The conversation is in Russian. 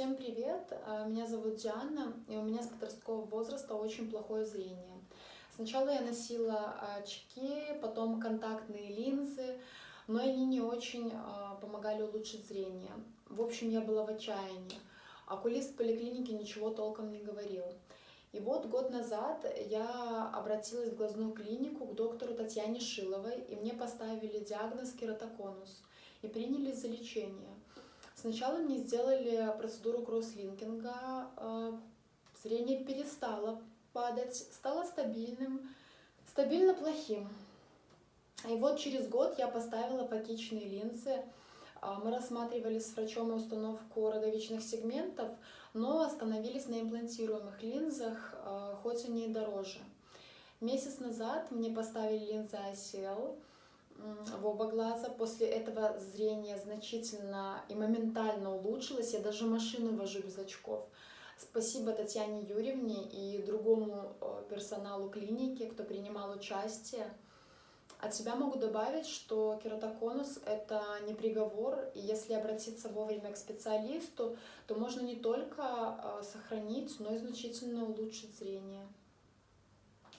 Всем привет! А, меня зовут Диана, и у меня с подросткового возраста очень плохое зрение. Сначала я носила очки, потом контактные линзы, но они не очень а, помогали улучшить зрение. В общем, я была в отчаянии. Окулист поликлинике ничего толком не говорил. И вот год назад я обратилась в глазную клинику к доктору Татьяне Шиловой, и мне поставили диагноз кератоконус и приняли за лечение. Сначала мне сделали процедуру кросслинкинга, э, зрение перестало падать, стало стабильным, стабильно плохим. И вот через год я поставила фокичные линзы. А, мы рассматривали с врачом установку роговичных сегментов, но остановились на имплантируемых линзах, а, хоть они и дороже. Месяц назад мне поставили линзы ICL в оба глаза. После этого зрение значительно и моментально улучшилось. Я даже машину вожу без очков. Спасибо Татьяне Юрьевне и другому э, персоналу клиники, кто принимал участие. От себя могу добавить, что кератоконус – это не приговор, и если обратиться вовремя к специалисту, то можно не только э, сохранить, но и значительно улучшить зрение.